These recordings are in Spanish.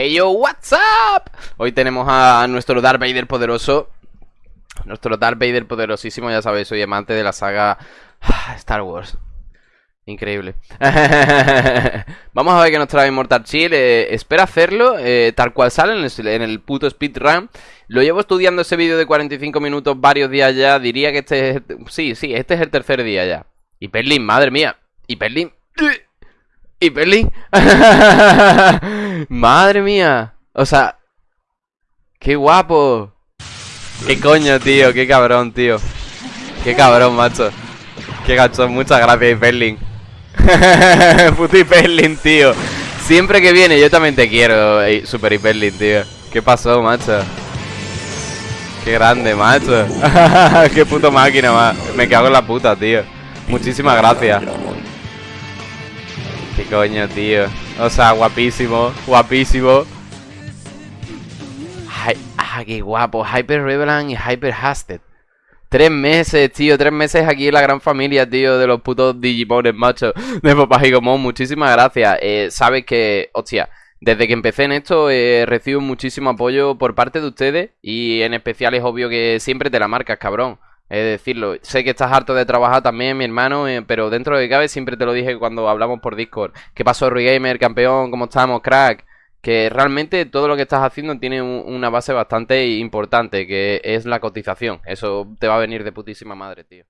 Hey yo, what's up? Hoy tenemos a nuestro Darth Vader poderoso. Nuestro Darth Vader poderosísimo, ya sabéis, soy amante de la saga Star Wars. Increíble. Vamos a ver qué nos trae Immortal Chill eh, Espera hacerlo, eh, tal cual sale en el, en el puto speedrun. Lo llevo estudiando ese vídeo de 45 minutos varios días ya Diría que este es... Sí, sí, este es el tercer día ya. Y Perlin, madre mía Y Perlin y Perlin. Madre mía. O sea. Qué guapo. Qué coño, tío. Qué cabrón, tío. Qué cabrón, macho. Qué gacho. Muchas gracias, Perlin. Puto Hyperlin, tío. Siempre que viene, yo también te quiero, Super Hyperlin, tío. ¿Qué pasó, macho? Qué grande, macho. Qué puto máquina, Me cago en la puta, tío. Muchísimas gracias. Qué coño, tío. O sea, guapísimo, guapísimo. ah, qué guapo. Hyper Revelant y Hyper Hasted. Tres meses, tío, tres meses aquí en la gran familia, tío, de los putos Digimones, macho, de Papá Gigomon. Muchísimas gracias. Eh, Sabes que, hostia, desde que empecé en esto eh, recibo muchísimo apoyo por parte de ustedes y en especial es obvio que siempre te la marcas, cabrón. Es decirlo, sé que estás harto de trabajar también, mi hermano, eh, pero dentro de cabe siempre te lo dije cuando hablamos por Discord. ¿Qué pasó, Rui Gamer, campeón? ¿Cómo estamos, crack? Que realmente todo lo que estás haciendo tiene una base bastante importante, que es la cotización. Eso te va a venir de putísima madre, tío.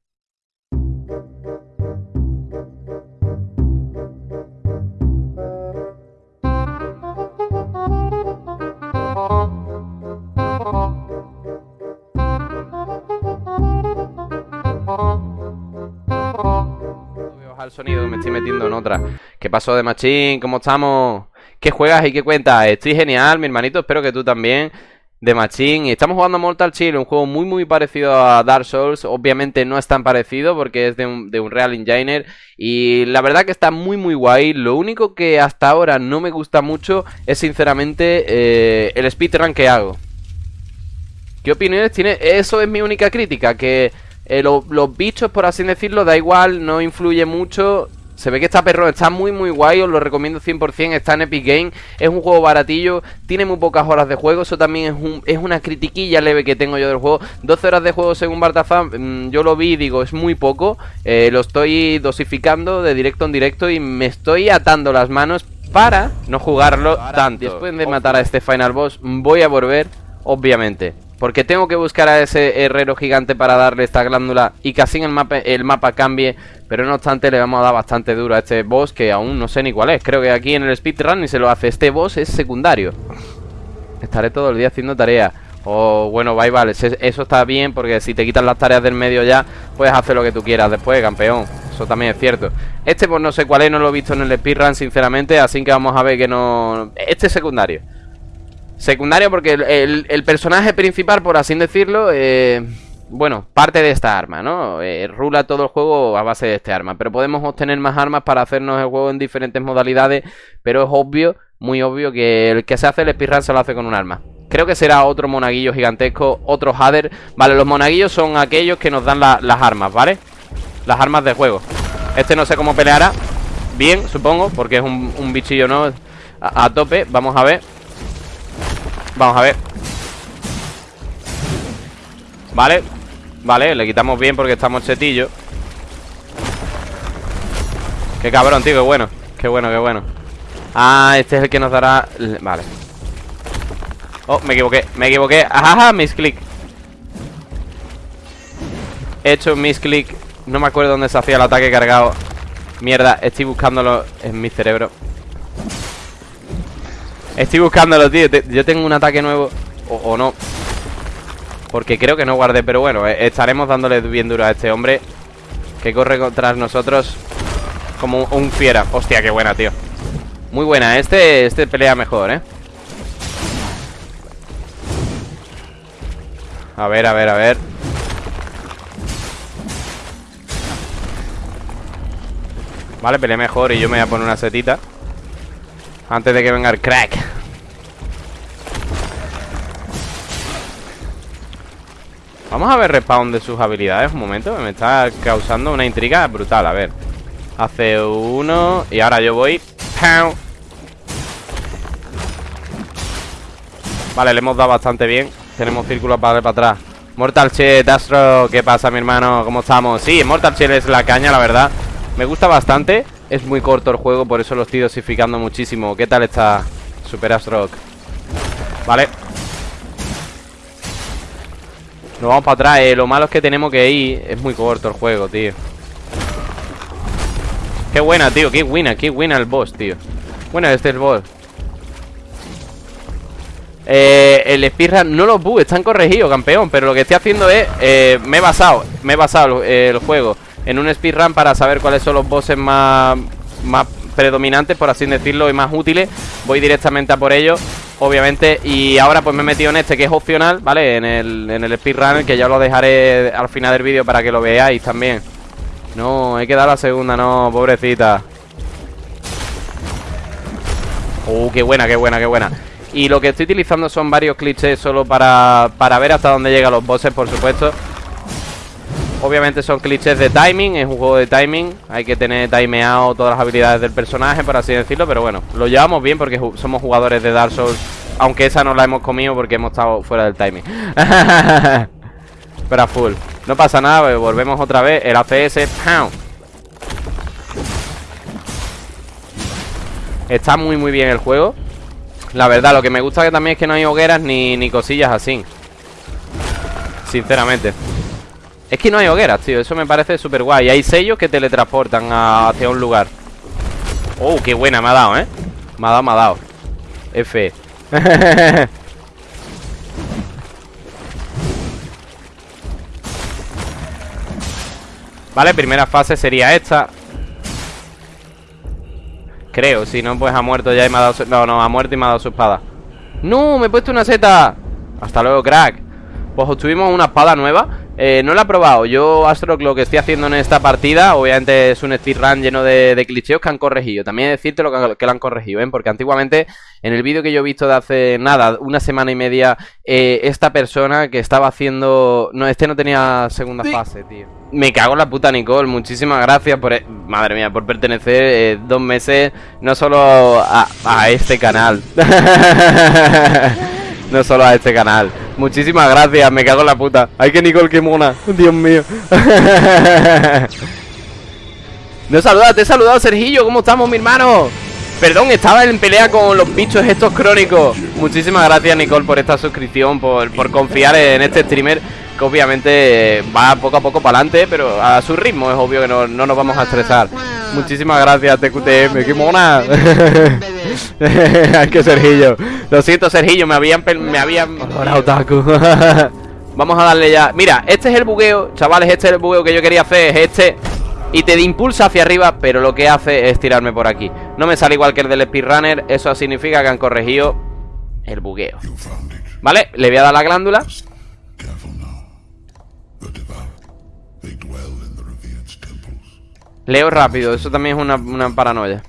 El sonido, me estoy metiendo en otra. ¿Qué pasó de Machín? ¿Cómo estamos? ¿Qué juegas y qué cuentas? Estoy genial, mi hermanito, espero que tú también. De Machín, estamos jugando Mortal Chill, un juego muy muy parecido a Dark Souls, obviamente no es tan parecido porque es de un, de un Real Enginer y la verdad que está muy muy guay, lo único que hasta ahora no me gusta mucho es sinceramente eh, el speedrun que hago. ¿Qué opiniones tiene? Eso es mi única crítica, que eh, los bichos, por así decirlo, da igual, no influye mucho se ve que está perro, está muy muy guay, os lo recomiendo 100%, está en Epic Game, es un juego baratillo, tiene muy pocas horas de juego, eso también es, un, es una critiquilla leve que tengo yo del juego, 12 horas de juego según Bartafan, mm, yo lo vi y digo, es muy poco, eh, lo estoy dosificando de directo en directo y me estoy atando las manos para no jugarlo tanto. Después de matar a este final boss, voy a volver, obviamente. Porque tengo que buscar a ese herrero gigante para darle esta glándula y que así el mapa, el mapa cambie. Pero no obstante le vamos a dar bastante duro a este boss que aún no sé ni cuál es. Creo que aquí en el speedrun ni se lo hace. Este boss es secundario. Estaré todo el día haciendo tareas. O bueno, bye, vale, eso está bien porque si te quitan las tareas del medio ya, puedes hacer lo que tú quieras después, campeón. Eso también es cierto. Este pues no sé cuál es, no lo he visto en el speedrun sinceramente, así que vamos a ver que no... Este es secundario. Secundario porque el, personaje principal, por así decirlo, eh, bueno, parte de esta arma, ¿no? Eh, rula todo el juego a base de este arma. Pero podemos obtener más armas para hacernos el juego en diferentes modalidades. Pero es obvio, muy obvio, que el que se hace el speedrun se lo hace con un arma. Creo que será otro monaguillo gigantesco, otro Hader. Vale, los monaguillos son aquellos que nos dan las armas, ¿vale? Las armas de juego. Este no sé cómo peleará. Bien, supongo, porque es un, bichillo, ¿no? a tope, vamos a ver Vamos a ver. Vale Vale, le quitamos bien porque estamos chetillos Qué cabrón, tío, qué bueno. Qué bueno, qué bueno. Ah, este es el que nos dará... Vale. Oh, me equivoqué, me equivoqué. Ajá, misclick. He hecho un misclick. No me acuerdo dónde se hacía el ataque cargado. Mierda, estoy buscándolo en mi cerebro Estoy buscándolo, tío. Yo tengo un ataque nuevo. O, no. Porque creo que no guardé Pero bueno, eh, estaremos dándole bien duro a este hombre Que corre contra nosotros Como un fiera. Hostia, qué buena, tío. Muy buena, este, este pelea mejor, eh. A ver, a ver, a ver. Vale, pelea mejor y yo me voy a poner una setita antes de que venga el crack Vamos a ver respawn de sus habilidades Un momento, me está causando una intriga brutal. A ver Hace uno Y ahora yo voy. Vale, le hemos dado bastante bien. Tenemos círculos para, para atrás. Mortal Shell, Astro, ¿qué pasa mi hermano? ¿Cómo estamos? Sí, Mortal Shell es la caña, la verdad. Me gusta bastante. Es muy corto el juego, por eso lo estoy dosificando muchísimo. ¿Qué tal está Super Astro? Vale Nos vamos para atrás, eh. Lo malo es que tenemos que ir. Es muy corto el juego, tío. Qué buena, tío, qué buena, qué buena el boss, tío. Bueno, este es el boss. Eh, el speedrun, no los bugs, están corregidos, campeón. Pero lo que estoy haciendo es, eh, me he basado Me he basado el juego En un speedrun para saber cuáles son los bosses más, más predominantes Por así decirlo, y más útiles. Voy directamente a por ellos Obviamente, y ahora pues me he metido en este que es opcional, ¿vale? En el, en el speedrun, que ya lo dejaré al final del vídeo para que lo veáis también. No, hay que dar la segunda, no, pobrecita. Uh, qué buena, qué buena, qué buena. Y lo que estoy utilizando son varios clichés solo para, para ver hasta dónde llegan los bosses, por supuesto Obviamente son clichés de timing, es un juego de timing Hay que tener timeado todas las habilidades del personaje, por así decirlo Pero bueno, lo llevamos bien porque somos jugadores de Dark Souls Aunque esa no la hemos comido porque hemos estado fuera del timing. Pero a full. No pasa nada, pues volvemos otra vez El ACS, ¡pam! Está muy muy bien el juego. La verdad, lo que me gusta que también es que no hay hogueras ni, ni cosillas así. Sinceramente Es que no hay hogueras, tío Eso me parece súper guay Hay sellos que teletransportan hacia un lugar. Oh, qué buena me ha dado, ¿eh? Me ha dado, me ha dado. F. Vale, primera fase sería esta. Creo, si no, pues ha muerto ya y me ha dado su... No, no, ha muerto y me ha dado su espada. ¡No! ¡Me he puesto una seta! Hasta luego, crack. Pues obtuvimos una espada nueva eh, No la he probado. Yo, Astro, lo que estoy haciendo en esta partida Obviamente es un speedrun lleno de, de clicheos que han corregido. También decirte lo que, que lo han corregido, ¿eh? Porque antiguamente en el vídeo que yo he visto de hace nada, una semana y media eh, Esta persona que estaba haciendo... No, este no tenía segunda fase, tío. Me cago en la puta Nicole, muchísimas gracias por... E- madre mía, por pertenecer eh, dos meses no solo a, a este canal No solo a este canal. Muchísimas gracias, me cago en la puta. Ay que Nicole, qué mona, Dios mío. No saludas, te he saludado Sergillo, ¿cómo estamos mi hermano? Perdón, estaba en pelea con los bichos estos crónicos. Muchísimas gracias Nicole por esta suscripción por confiar en este streamer que obviamente va poco a poco para adelante, pero a su ritmo es obvio que no, nos vamos a estresar. Muchísimas gracias, TQTM, qué mona. Ay, que Sergillo. Lo siento, Sergillo, me habían. Me habían... vamos a darle ya. Mira, este es el bugueo, chavales. Este es el bugueo que yo quería hacer. Es este. Y te impulsa hacia arriba, pero lo que hace es tirarme por aquí. No me sale igual que el del speedrunner. Eso significa que han corregido el bugueo. ¿Vale? Le voy a dar la glándula. Leo rápido, eso también es una, una paranoia.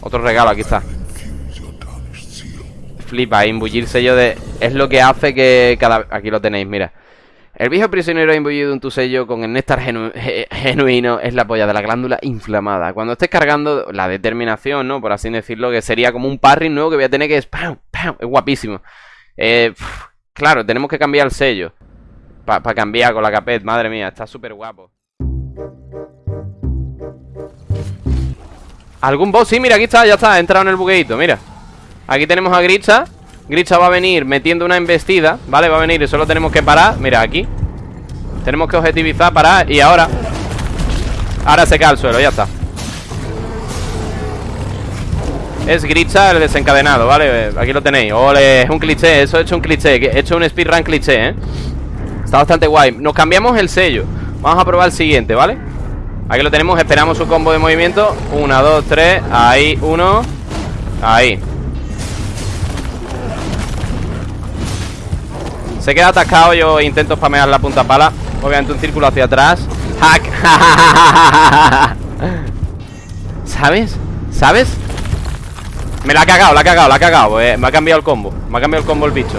Otro regalo, aquí está. Flipa, imbullir sello de... Es lo que hace que cada... Aquí lo tenéis, mira. El viejo prisionero ha imbuido en tu sello con el néctar genuino es la polla de la glándula inflamada. Cuando estés cargando la determinación, ¿no? Por así decirlo, que sería como un parry nuevo que voy a tener que... Es, es guapísimo. Eh, claro, tenemos que cambiar el sello. Para cambiar con la capet, madre mía, está súper guapo ¿Algún boss? Sí, mira, aquí está, ya está, ha entrado en el bugueito, mira Aquí tenemos a Gritcha Gritcha va a venir metiendo una embestida ¿Vale? Va a venir y solo tenemos que parar Mira, aquí Tenemos que objetivizar, parar y ahora Ahora se cae al suelo, ya está Es Gritcha el desencadenado, ¿vale? Aquí lo tenéis Ole, es un cliché, eso he hecho un cliché He hecho un speedrun cliché, ¿eh? Está bastante guay. Nos cambiamos el sello. Vamos a probar el siguiente, ¿vale? Aquí lo tenemos, esperamos su combo de movimiento. Una, dos, tres, ahí, uno Ahí. Se queda atascado, yo intento spamear la punta pala. Obviamente un círculo hacia atrás. Hack. ¿Sabes? ¿Sabes? Me la ha cagado, la ha cagado, la ha cagado. Eh, Me ha cambiado el combo. Me ha cambiado el combo el bicho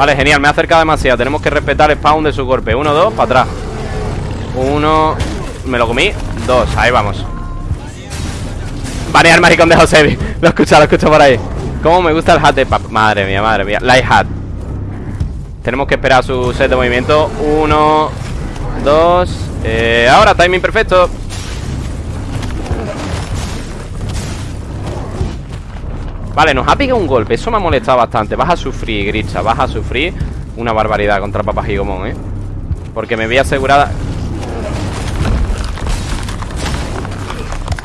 Vale, genial, me ha acercado demasiado Tenemos que respetar el spawn de su golpe Uno, dos, para atrás Uno Me lo comí Dos, ahí vamos Banear maricón de Josebi Lo escucha, lo escucho por ahí Cómo me gusta el hat de pap. Madre mía, madre mía. Light hat. Tenemos que esperar su set de movimiento. Uno, dos. Eh, ahora, timing perfecto. Vale, nos ha pegado un golpe. Eso me ha molestado bastante. Vas a sufrir, Grisha. Vas a sufrir una barbaridad contra Papa Gigomón, ¿eh? Porque me voy asegurada.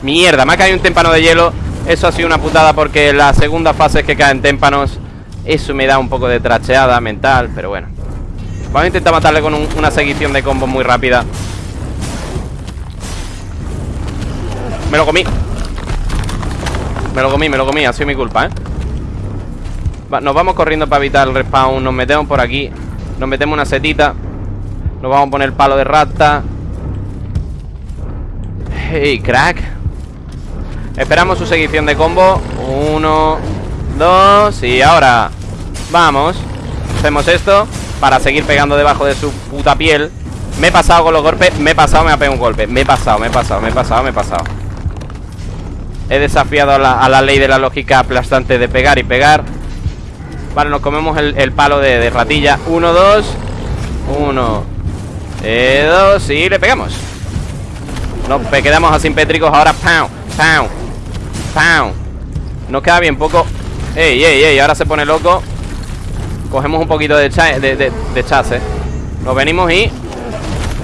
Mierda, me ha caído un témpano de hielo. Eso ha sido una putada porque la segunda fase es que caen témpanos. Eso me da un poco de tracheada mental, pero bueno. Vamos a intentar matarle con una seguición de combos muy rápida. Me lo comí. Me lo comí, me lo comí, ha sido mi culpa, ¿eh? nos vamos corriendo para evitar el respawn Nos metemos por aquí Nos metemos una setita Nos vamos a poner palo de rata. Hey, crack. Esperamos su seguición de combo. Uno Dos Y ahora Vamos. Hacemos esto Para seguir pegando debajo de su puta piel. Me he pasado con los golpes Me he pasado, me ha pegado un golpe. Me he pasado, me he pasado, me he pasado, me he pasado He desafiado a la, ley de la lógica aplastante de pegar y pegar. Vale, nos comemos el, palo de, ratilla. Uno, dos. Uno. Eh, Dos. Y le pegamos. Nos quedamos asimpétricos ahora Pow, pow, pow Nos queda bien poco. Ey, ey, ey, ahora se pone loco. Cogemos un poquito de, de, de chase Nos venimos y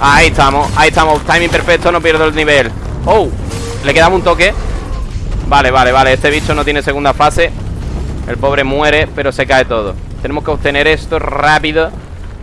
Ahí estamos, ahí estamos. Timing perfecto, no pierdo el nivel. Oh, le quedamos un toque Vale, vale, vale Este bicho no tiene segunda fase. El pobre muere, pero se cae todo. Tenemos que obtener esto rápido.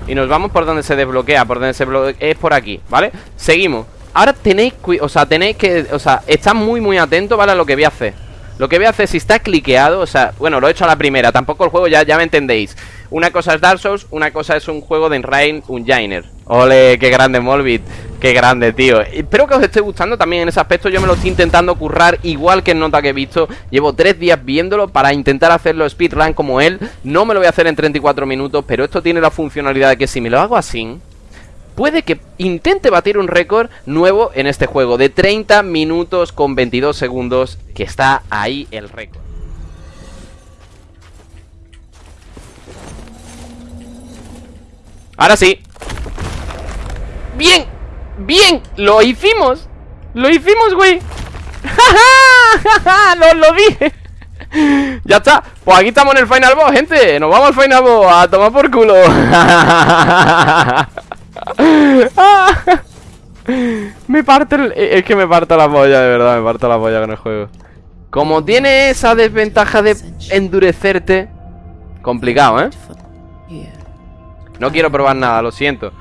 Y nos vamos por donde se desbloquea Por donde se bloquea, es por aquí, ¿vale? Seguimos. Ahora tenéis, o sea, tenéis que O sea, está muy, muy atento, ¿vale? A lo que voy a hacer. Lo que voy a hacer, si está cliqueado O sea, bueno, lo he hecho a la primera Tampoco el juego, ya, ya me entendéis. Una cosa es Dark Souls Una cosa es un juego de Enrain, un Jainer Ole, qué grande Molbit Qué grande, tío. Espero que os esté gustando también en ese aspecto. Yo me lo estoy intentando currar igual que en nota que he visto. Llevo tres días viéndolo para intentar hacerlo speedrun como él. No me lo voy a hacer en 34 minutos Pero esto tiene la funcionalidad de que si me lo hago así Puede que intente batir un récord nuevo en este juego De 30 minutos con 22 segundos Que está ahí el récord. Ahora sí Bien ¡Bien! ¡Lo hicimos! ¡Lo hicimos, güey! ¡Lo, lo dije! ya está, pues aquí estamos en el Final Boss, gente Nos vamos al Final Boss, a tomar por culo Me parte el... Es que me parto la polla, de verdad Me parto la polla con el juego Como tiene esa desventaja de endurecerte Complicado, ¿eh? No quiero probar nada, lo siento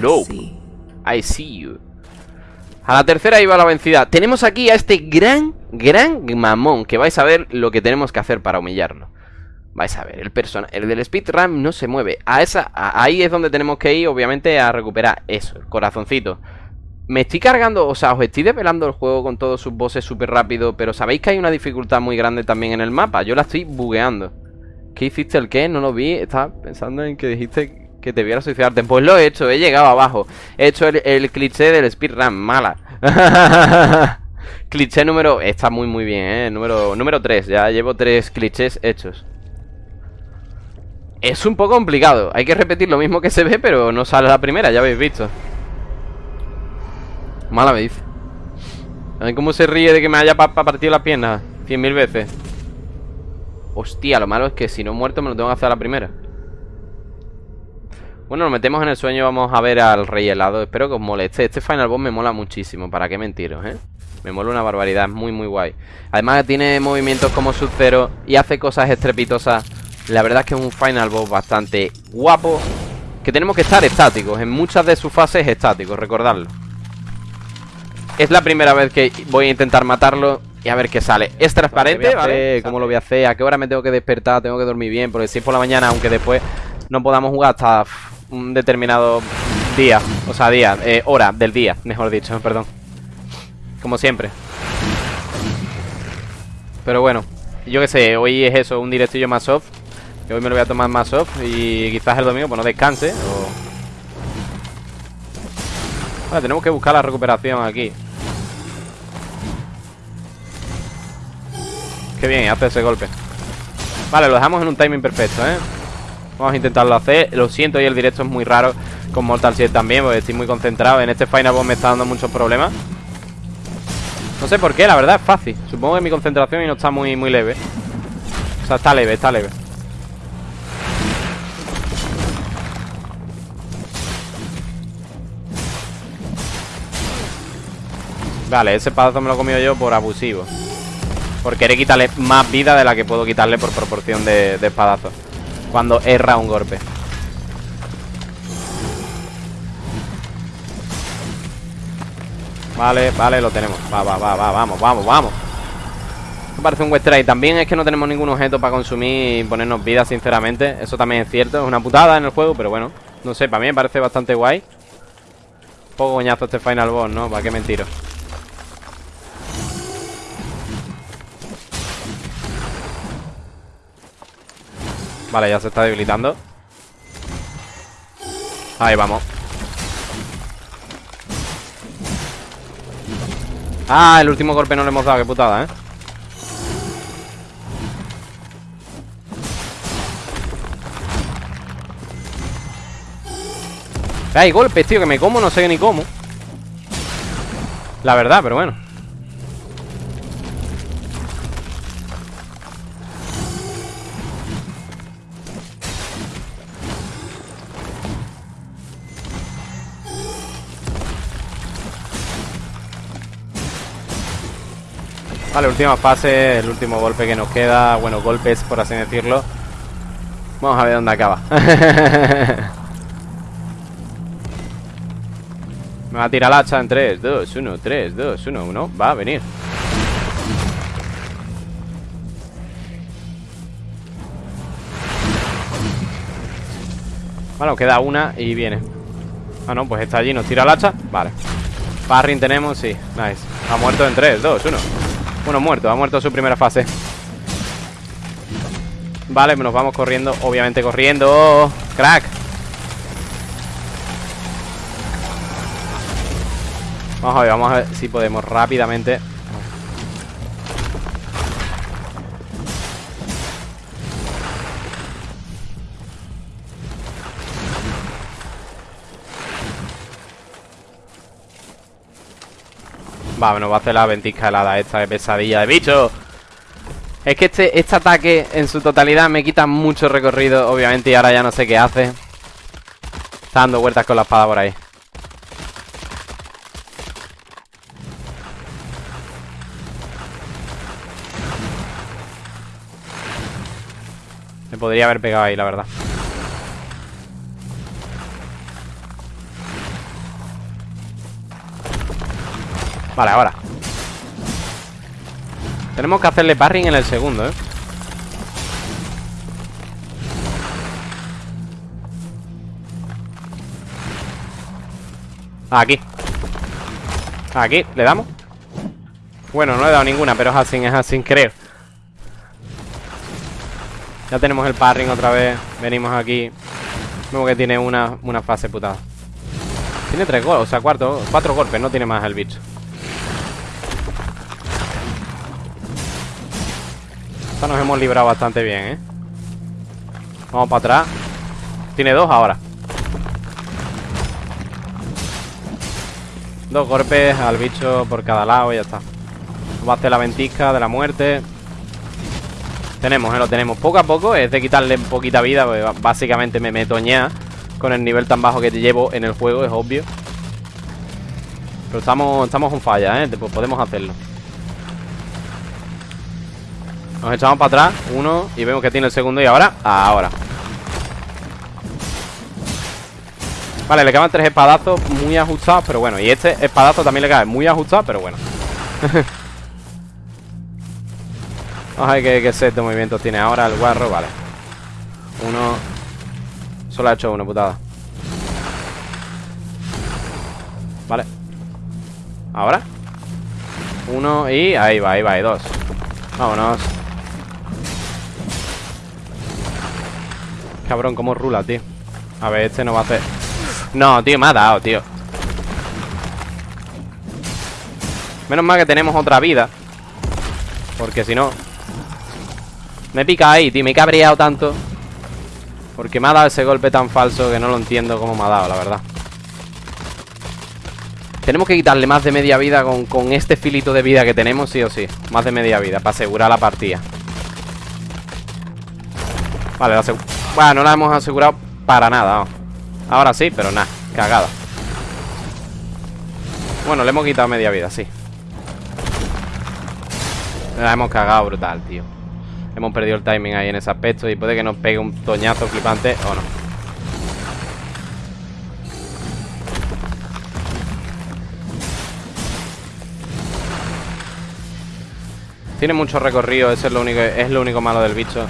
no. I see you. A la tercera iba la vencida. Tenemos aquí a este gran, gran mamón. Que vais a ver lo que tenemos que hacer para humillarlo. Vais a ver, el persona, el del speedrun no se mueve. A esa, ahí es donde tenemos que ir, obviamente, a recuperar eso, el corazoncito. Me estoy cargando, o sea, os estoy desvelando el juego con todos sus bosses súper rápido, pero sabéis que hay una dificultad muy grande también en el mapa. Yo la estoy bugueando. ¿Qué hiciste el qué? No lo vi. Estaba pensando en que dijiste que te viera suicidarte. Pues lo he hecho, he llegado abajo. He hecho el, cliché del speedrun, mala. cliché número... Está muy muy bien, ¿eh? Número, número 3, ya llevo tres clichés hechos. Es un poco complicado. Hay que repetir lo mismo que se ve, pero no sale la primera, ya habéis visto. Mala me dice. Cómo se ríe de que me haya partido las piernas cien mil veces. Hostia, lo malo es que si no he muerto me lo tengo que hacer a la primera. Bueno, nos metemos en el sueño Vamos a ver al rey helado Espero que os moleste Este Final Boss me mola muchísimo ¿Para qué mentiros, eh? Me mola una barbaridad Es muy, muy guay Además tiene movimientos como Sub-Zero Y hace cosas estrepitosas La verdad es que es un Final Boss bastante guapo Que tenemos que estar estáticos En muchas de sus fases estáticos Recordadlo Es la primera vez que voy a intentar matarlo y a ver qué sale. Es transparente, ¿vale? ¿Cómo lo voy a hacer? ¿A qué hora me tengo que despertar? Tengo que dormir bien. Porque si es por la mañana, aunque después no podamos jugar hasta un determinado día, o sea, día, eh, hora del día, mejor dicho, perdón. Como siempre. Pero bueno, yo qué sé, hoy es eso, un directillo más soft. Que hoy me lo voy a tomar más soft y quizás el domingo pues no descanse. Vale, tenemos que buscar la recuperación aquí. Qué bien, hace ese golpe Vale, lo dejamos en un timing perfecto, ¿eh? Vamos a intentarlo hacer. Lo siento, y el directo es muy raro Con Mortal 7 también, porque estoy muy concentrado. En este Final Boss me está dando muchos problemas. No sé por qué, la verdad es fácil. Supongo que mi concentración no está muy, muy leve. O sea, está leve, está leve. Vale, ese padazo me lo he comido yo por abusivo. Por querer quitarle más vida de la que puedo quitarle por proporción de, de espadazos Cuando erra un golpe. Vale, vale, lo tenemos. Va, va, va, va, vamos, vamos, vamos. Me parece un y También es que no tenemos ningún objeto para consumir y ponernos vida, sinceramente. Eso también es cierto, es una putada en el juego Pero bueno, no sé, para mí me parece bastante guay. Poco coñazo este final boss, ¿no? ¿Para qué mentiro? Vale, ya se está debilitando. Ahí vamos. Ah, el último golpe no le hemos dado, qué putada, ¿eh? Hay golpes, tío, que me como, no sé ni cómo. La verdad, pero bueno Vale, última fase, el último golpe que nos queda. Bueno, golpes, por así decirlo. Vamos a ver dónde acaba. Me va a tirar la hacha en 3, 2, 1, 3, 2, 1, 1 Va a venir. Nos queda una y viene. Ah, no, pues está allí, nos tira el hacha. Vale. Parring tenemos, sí, nice. Ha muerto en 3, 2, 1 bueno, muerto, ha muerto su primera fase. Vale, nos vamos corriendo Obviamente corriendo. Crack. Vamos a ver, vamos a ver si podemos rápidamente Va, va a hacer la ventisca helada esta de pesadilla de bicho. Es que este, este ataque en su totalidad me quita mucho recorrido Obviamente y ahora ya no sé qué hace. Está dando vueltas con la espada por ahí. Me podría haber pegado ahí, la verdad Vale, ahora. Tenemos que hacerle parring en el segundo, ¿eh? Aquí. Aquí, ¿le damos? Bueno, no he dado ninguna, pero es así, es así, creo Ya tenemos el parring otra vez. Venimos aquí. Vemos que tiene una, una fase putada. Tiene tres golpes, o sea, cuatro, cuatro golpes No tiene más el bicho Esta nos hemos librado bastante bien, ¿eh? Vamos para atrás. Tiene dos ahora. Dos golpes al bicho por cada lado y ya está. Va a hacer la ventisca de la muerte. Tenemos, ¿eh? Lo tenemos. Poco a poco Es de quitarle poquita vida Básicamente me meto ya Con el nivel tan bajo que te llevo en el juego, es obvio. Pero estamos, estamos en falla, ¿eh? Pues podemos hacerlo nos echamos para atrás Uno Y vemos que tiene el segundo Y ahora Ahora. Vale, le caben tres espadazos Muy ajustados Pero bueno Y este espadazo también le cae Muy ajustado Pero bueno. Vamos a ver qué, set de movimientos tiene ahora el guarro Vale. Uno. Solo ha hecho uno, putada. Vale. Ahora. Uno y ahí va, ahí va, y dos. Vámonos Cabrón, cómo rula, tío. A ver, este no va a hacer. No, tío, me ha dado, tío. Menos mal que tenemos otra vida. Porque si no Me he picado ahí, tío, me he cabreado tanto. Porque me ha dado ese golpe tan falso Que no lo entiendo cómo me ha dado, la verdad. Tenemos que quitarle más de media vida con, con este filito de vida que tenemos, sí o sí. Más de media vida, para asegurar la partida. Vale, la Bueno, no la hemos asegurado para nada Ahora sí, pero nada, cagada. Bueno, le hemos quitado media vida, sí. La hemos cagado brutal, tío. Hemos perdido el timing ahí en ese aspecto Y puede que nos pegue un toñazo flipante O no. Tiene mucho recorrido, ese es lo único, es lo único malo del bicho.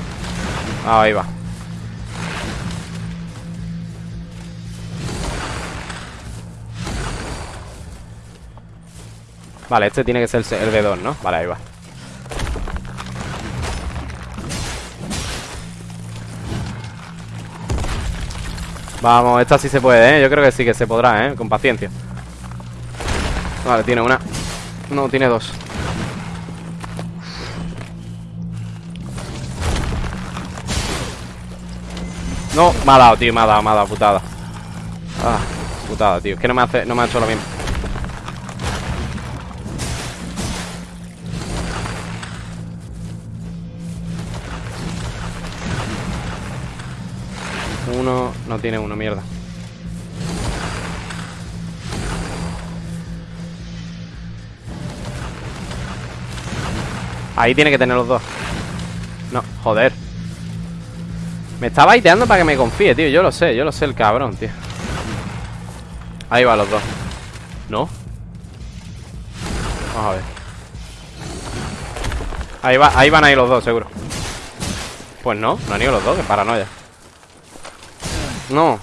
Ah, ahí va. Vale, este tiene que ser el B2, ¿no? Vale, ahí va. Vamos, esta sí se puede, ¿eh? Yo creo que sí que se podrá, ¿eh? Con paciencia. Vale, tiene una. No, tiene dos. No, me ha dado, tío, me ha dado, me ha dado, putada Ah, putada, tío Es que no me, no me ha hecho lo mismo Uno, no tiene uno, mierda. Ahí tiene que tener los dos. No, joder. Me está baiteando para que me confíe, tío. Yo lo sé, yo lo sé el cabrón, tío. Ahí va los dos. ¿No? Vamos a ver. Ahí, va, ahí van ahí los dos, seguro. Pues no, no han ido los dos, que paranoia No.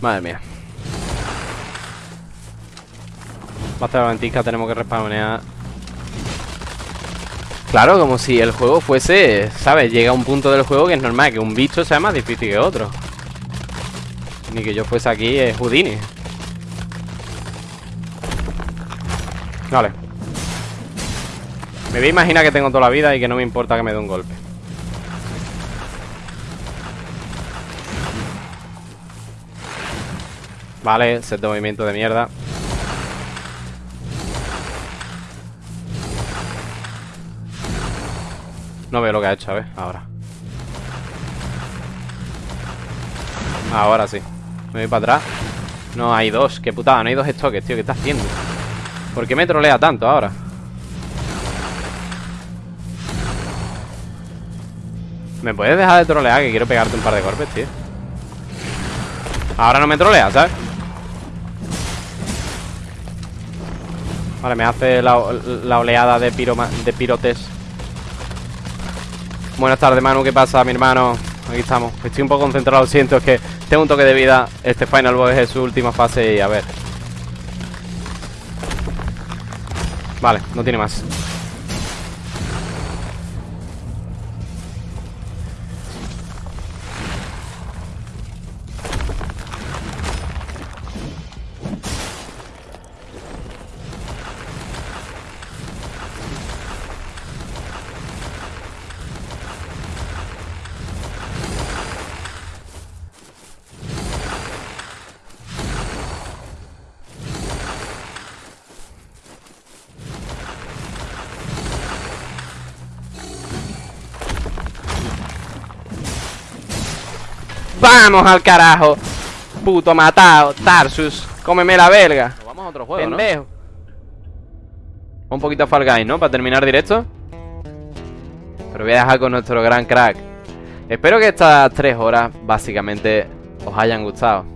Madre mía. Basta la ventisca, tenemos que respawnear Claro, como si el juego fuese, ¿sabes? Llega a un punto del juego que es normal que un bicho sea más difícil que otro. Ni que yo fuese aquí es Houdini. Vale. Me voy a imaginar que tengo toda la vida y que no me importa que me dé un golpe. Vale, set de movimiento de mierda No veo lo que ha hecho, a ver, ahora Ahora sí Me voy para atrás No, hay dos, qué putada, no hay dos estoques, tío ¿Qué está haciendo? ¿Por qué me trolea tanto ahora? ¿Me puedes dejar de trolear? Que quiero pegarte un par de golpes, tío Ahora no me trolea, ¿sabes? Vale, me hace la, oleada de, piro, de pirotes Buenas tardes, Manu, ¿qué pasa, mi hermano? Aquí estamos, estoy un poco concentrado, siento, es que tengo un toque de vida. Este Final Boss es su última fase y a ver. Vale, no tiene más ¡Vamos al carajo! Puto matado, Tarsus Cómeme la verga Vamos a otro juego, Pendejo. Un poquito a Fall Guys, ¿no? Para terminar directo Pero voy a dejar con nuestro gran crack Espero que estas tres horas Básicamente os hayan gustado